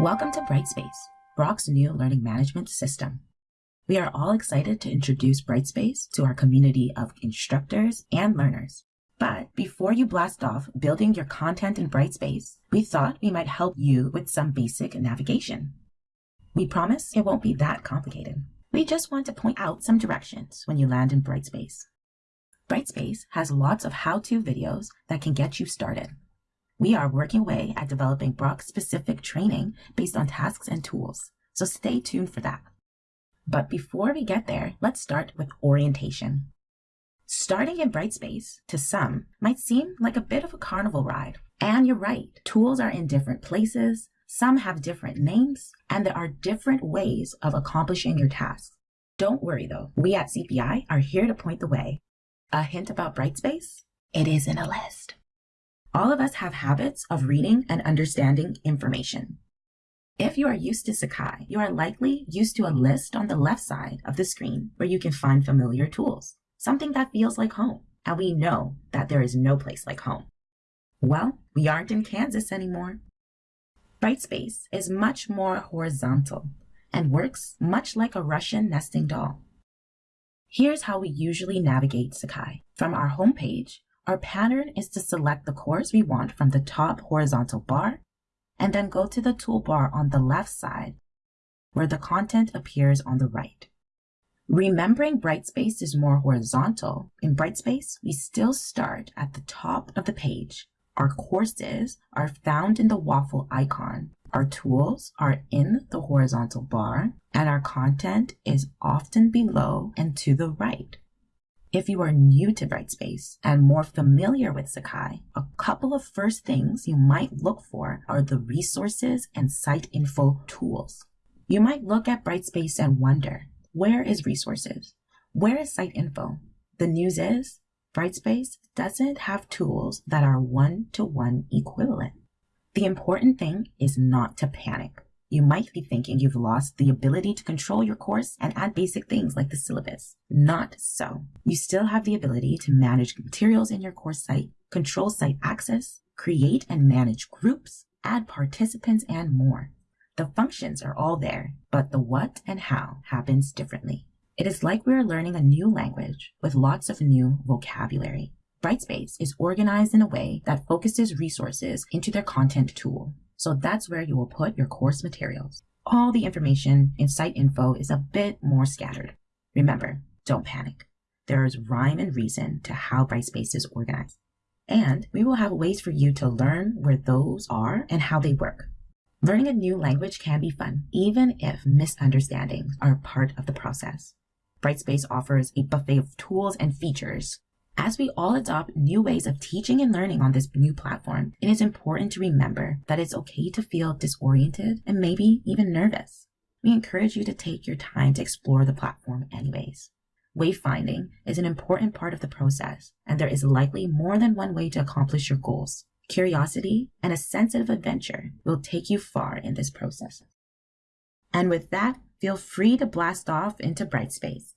Welcome to Brightspace, Brock's new learning management system. We are all excited to introduce Brightspace to our community of instructors and learners. But before you blast off building your content in Brightspace, we thought we might help you with some basic navigation. We promise it won't be that complicated. We just want to point out some directions when you land in Brightspace. Brightspace has lots of how-to videos that can get you started. We are working away at developing Brock-specific training based on tasks and tools, so stay tuned for that. But before we get there, let's start with orientation. Starting in Brightspace, to some, might seem like a bit of a carnival ride. And you're right, tools are in different places, some have different names, and there are different ways of accomplishing your tasks. Don't worry though, we at CPI are here to point the way. A hint about Brightspace? It is in a list. All of us have habits of reading and understanding information. If you are used to Sakai, you are likely used to a list on the left side of the screen where you can find familiar tools, something that feels like home. And we know that there is no place like home. Well, we aren't in Kansas anymore. Brightspace is much more horizontal and works much like a Russian nesting doll. Here's how we usually navigate Sakai. From our homepage, our pattern is to select the course we want from the top horizontal bar, and then go to the toolbar on the left side, where the content appears on the right. Remembering Brightspace is more horizontal, in Brightspace, we still start at the top of the page. Our courses are found in the waffle icon. Our tools are in the horizontal bar, and our content is often below and to the right. If you are new to Brightspace and more familiar with Sakai, a couple of first things you might look for are the resources and site info tools. You might look at Brightspace and wonder, where is resources? Where is site info? The news is, Brightspace doesn't have tools that are one-to-one -one equivalent. The important thing is not to panic. You might be thinking you've lost the ability to control your course and add basic things like the syllabus. Not so. You still have the ability to manage materials in your course site, control site access, create and manage groups, add participants, and more. The functions are all there, but the what and how happens differently. It is like we are learning a new language with lots of new vocabulary. Brightspace is organized in a way that focuses resources into their content tool. So that's where you will put your course materials. All the information in site info is a bit more scattered. Remember, don't panic. There is rhyme and reason to how Brightspace is organized. And we will have ways for you to learn where those are and how they work. Learning a new language can be fun, even if misunderstandings are part of the process. Brightspace offers a buffet of tools and features as we all adopt new ways of teaching and learning on this new platform, it is important to remember that it's okay to feel disoriented and maybe even nervous. We encourage you to take your time to explore the platform anyways. Wayfinding is an important part of the process, and there is likely more than one way to accomplish your goals. Curiosity and a sense of adventure will take you far in this process. And with that, feel free to blast off into Brightspace.